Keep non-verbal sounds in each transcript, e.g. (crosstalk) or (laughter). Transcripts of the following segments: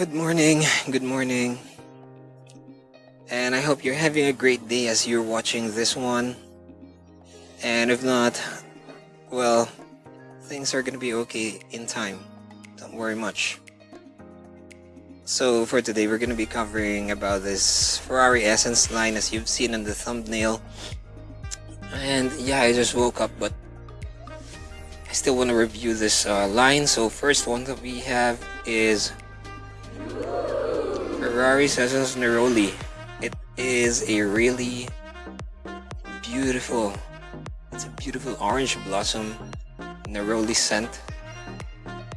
Good morning, good morning. And I hope you're having a great day as you're watching this one. And if not, well, things are gonna be okay in time. Don't worry much. So for today, we're gonna be covering about this Ferrari Essence line as you've seen in the thumbnail. And yeah, I just woke up, but I still want to review this uh, line. So first one that we have is Ferrari Essence Neroli. It is a really beautiful, it's a beautiful orange blossom Neroli scent.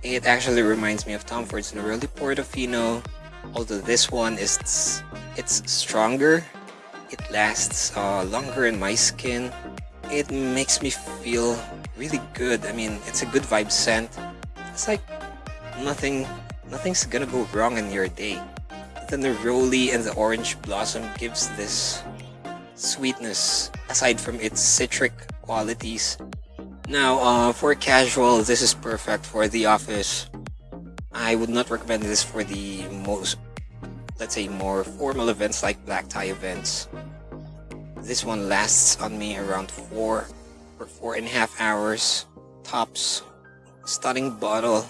It actually reminds me of Tom Ford's Neroli Portofino, although this one is it's stronger. It lasts uh, longer in my skin. It makes me feel really good. I mean, it's a good vibe scent. It's like nothing, nothing's gonna go wrong in your day. The Neroli and the orange blossom gives this sweetness aside from its citric qualities now, uh, for casual, this is perfect for the office. I would not recommend this for the most, let's say, more formal events like black tie events. This one lasts on me around four or four and a half hours tops. Stunning bottle,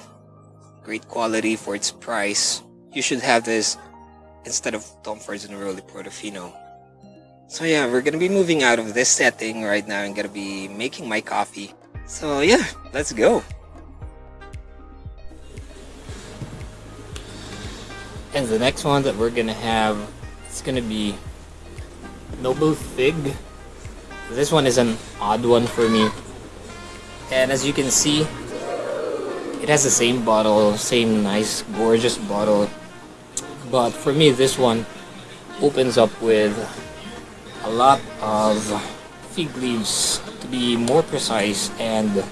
great quality for its price. You should have this instead of Tom Ford's Neroli Portofino. So yeah, we're gonna be moving out of this setting right now and gonna be making my coffee. So yeah, let's go. And the next one that we're gonna have, it's gonna be Noble Fig. This one is an odd one for me. And as you can see, it has the same bottle, same nice, gorgeous bottle. But for me, this one opens up with a lot of fig leaves to be more precise and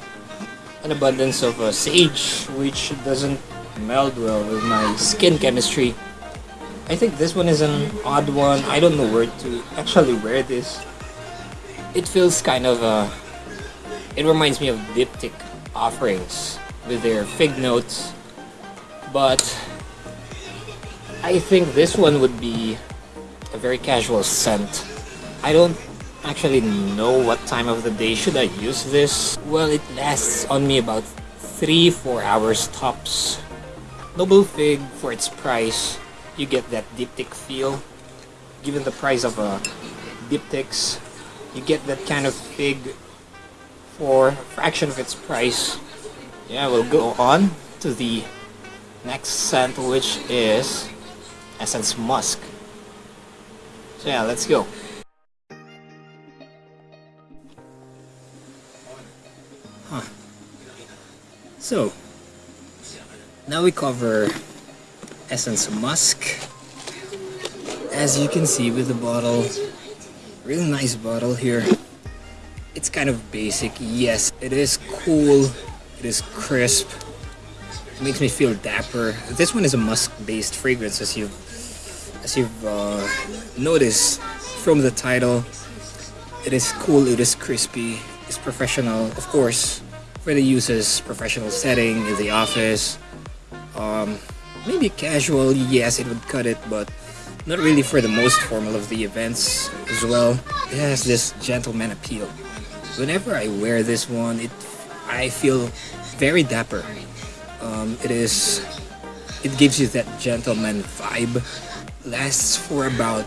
an abundance of uh, sage which doesn't meld well with my skin chemistry. I think this one is an odd one. I don't know where to actually wear this. It feels kind of uh, it reminds me of Diptyque offerings with their fig notes but I think this one would be a very casual scent. I don't actually know what time of the day should I use this. Well, it lasts on me about 3-4 hours tops. Noble Fig, for its price, you get that Diptyque feel. Given the price of a Diptyques, you get that kind of fig for a fraction of its price. Yeah, we'll go on to the next scent, which is Essence Musk. So yeah, let's go. Huh. So, now we cover Essence Musk. As you can see with the bottle, really nice bottle here. It's kind of basic, yes, it is cool, it is crisp, it makes me feel dapper. This one is a musk-based fragrance as you've, as you've uh, noticed from the title. It is cool, it is crispy, it's professional, of course for the user's professional setting in the office. Um, maybe casual, yes, it would cut it, but not really for the most formal of the events as well. It has this gentleman appeal. Whenever I wear this one, it I feel very dapper. Um, it is, it gives you that gentleman vibe. Lasts for about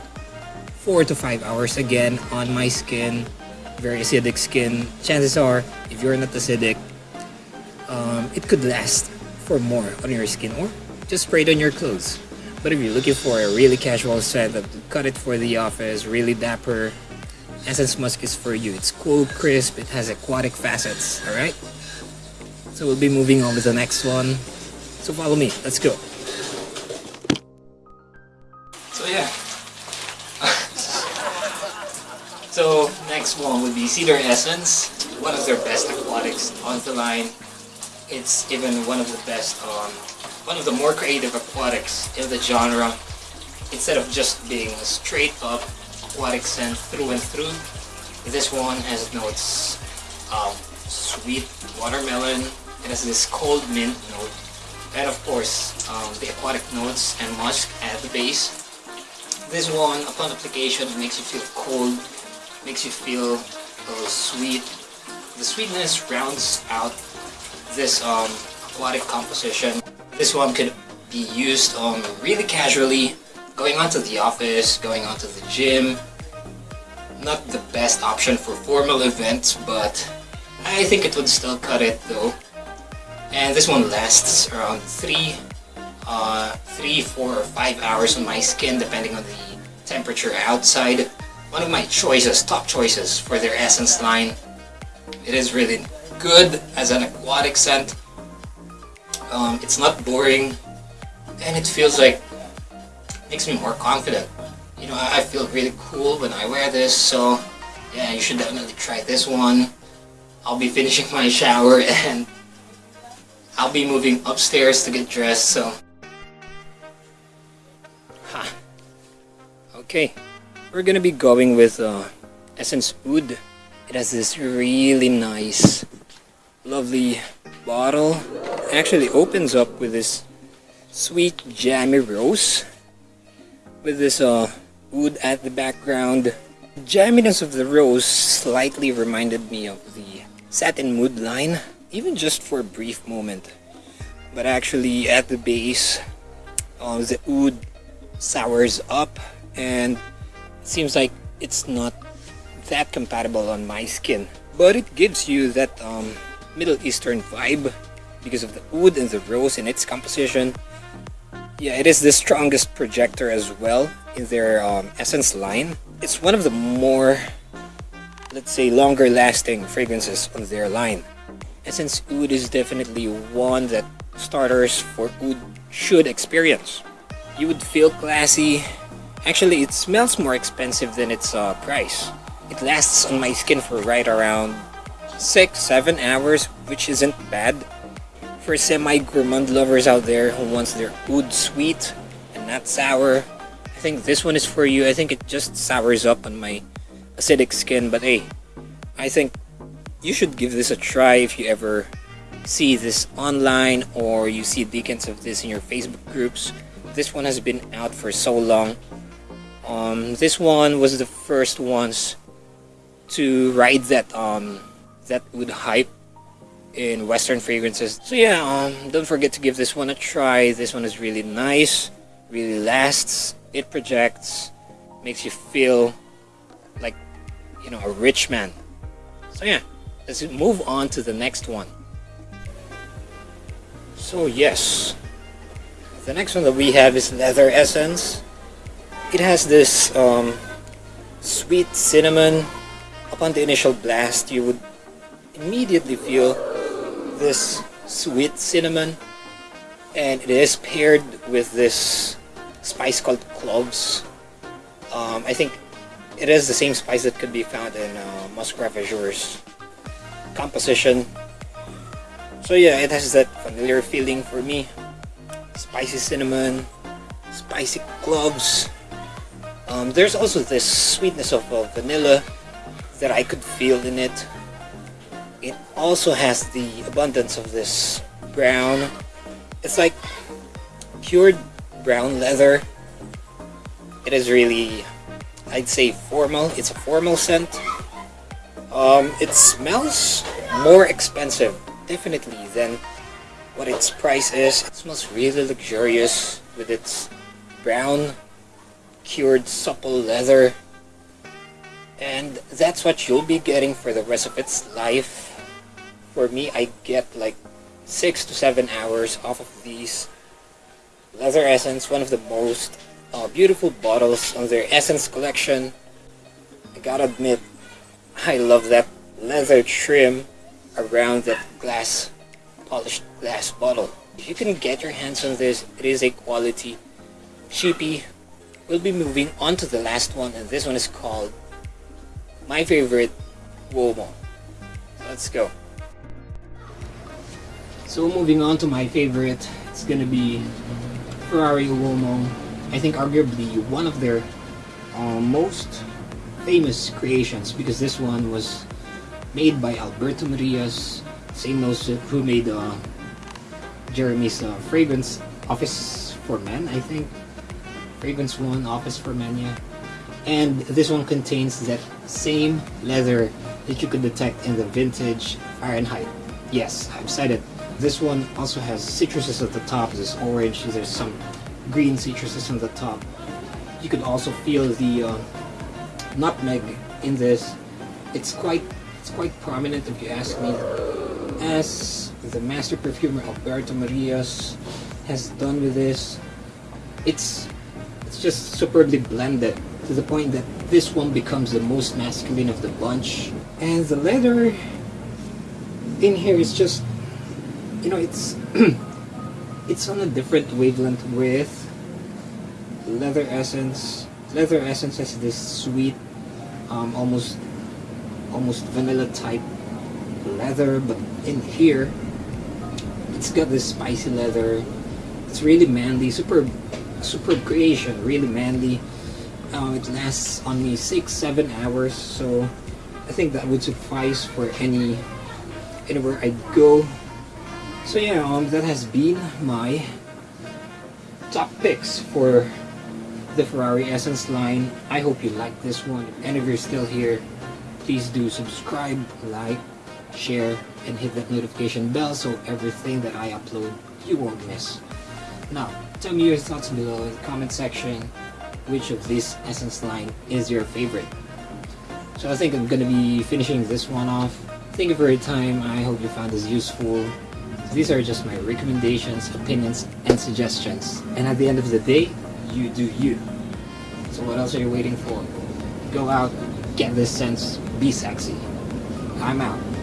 four to five hours again on my skin very acidic skin, chances are, if you're not acidic, um, it could last for more on your skin or just spray it on your clothes. But if you're looking for a really casual scent that cut it for the office, really dapper, Essence Musk is for you. It's cool, crisp, it has aquatic facets, alright? So we'll be moving on to the next one. So follow me, let's go. Next one would be Cedar Essence, one of their best aquatics on the line. It's even one of the best, um, one of the more creative aquatics in the genre. Instead of just being a straight up aquatic scent through and through, this one has notes um, sweet watermelon. It has this cold mint note. and of course um, the aquatic notes and musk at the base. This one, upon application, makes you feel cold, makes you feel a little sweet. The sweetness rounds out this um, aquatic composition. This one could be used um, really casually, going onto the office, going onto the gym. Not the best option for formal events, but I think it would still cut it though. And this one lasts around 3, uh, 3, 4, or 5 hours on my skin depending on the temperature outside. One of my choices, top choices for their essence line. It is really good as an aquatic scent. Um, it's not boring and it feels like makes me more confident. You know, I feel really cool when I wear this, so yeah, you should definitely try this one. I'll be finishing my shower (laughs) and I'll be moving upstairs to get dressed, so... Ha. Okay, we're gonna be going with uh, Essence Oud. It has this really nice, lovely bottle. It actually opens up with this sweet jammy rose with this uh, wood at the background. Jamminess of the rose slightly reminded me of the satin mood line, even just for a brief moment. But actually at the base, uh, the oud sours up and seems like it's not that compatible on my skin. But it gives you that um, Middle Eastern vibe because of the oud and the rose in its composition. Yeah, it is the strongest projector as well in their um, Essence line. It's one of the more, let's say, longer lasting fragrances on their line. Essence Oud is definitely one that starters for oud should experience. You would feel classy. Actually, it smells more expensive than its uh, price. It lasts on my skin for right around 6-7 hours, which isn't bad for semi-gourmand lovers out there who wants their oud sweet and not sour, I think this one is for you. I think it just sours up on my acidic skin, but hey, I think you should give this a try if you ever see this online or you see beacons of this in your Facebook groups. This one has been out for so long. Um, this one was the first ones to ride that um, that oud hype in Western fragrances. So yeah, um, don't forget to give this one a try. This one is really nice, really lasts, it projects, makes you feel like, you know, a rich man. So yeah, let's move on to the next one. So yes, the next one that we have is Leather Essence. It has this um, sweet cinnamon. Upon the initial blast, you would immediately feel this sweet cinnamon and it is paired with this spice called cloves. Um, I think it is the same spice that could be found in uh, Musk Ravageur's composition. So yeah, it has that familiar feeling for me. Spicy cinnamon, spicy cloves. Um, there's also this sweetness of uh, vanilla that I could feel in it. It also has the abundance of this brown. It's like cured brown leather. It is really, I'd say formal. It's a formal scent. Um, it smells more expensive, definitely, than what its price is. It smells really luxurious with its brown, cured, supple leather. And that's what you'll be getting for the rest of its life for me, I get like 6 to 7 hours off of these. Leather Essence, one of the most uh, beautiful bottles on their Essence collection. I gotta admit, I love that leather trim around that glass, polished glass bottle. If you can get your hands on this, it is a quality cheapy. We'll be moving on to the last one, and this one is called my favorite Uomo. Let's go. So moving on to my favorite, it's gonna be Ferrari Uomo. I think arguably one of their uh, most famous creations because this one was made by Alberto Morillas, same nose who made uh, Jeremy's uh, fragrance Office for Men, I think. Fragrance One Office for yeah. And this one contains that same leather that you could detect in the vintage Fahrenheit. Yes, I've said it. This one also has citruses at the top. There's orange. There's some green citruses on the top. You could also feel the uh, nutmeg in this. It's quite it's quite prominent if you ask me. As the master perfumer Alberto Morillas has done with this, it's it's just superbly blended to the point that this one becomes the most masculine of the bunch. And the leather in here is just you know it's (clears throat) it's on a different wavelength with leather essence leather essence has this sweet um, almost almost vanilla type leather but in here it's got this spicy leather it's really manly super super creation really manly um, it lasts only six seven hours so I think that would suffice for any anywhere I go so yeah, um, that has been my top picks for the Ferrari Essence line. I hope you like this one. And if you're still here, please do subscribe, like, share, and hit that notification bell so everything that I upload you won't miss. Now, tell me your thoughts below in the comment section which of this Essence line is your favorite. So I think I'm gonna be finishing this one off. Thank you for your time. I hope you found this useful. These are just my recommendations, opinions, and suggestions. And at the end of the day, you do you. So what else are you waiting for? Go out, get this sense, be sexy. I'm out.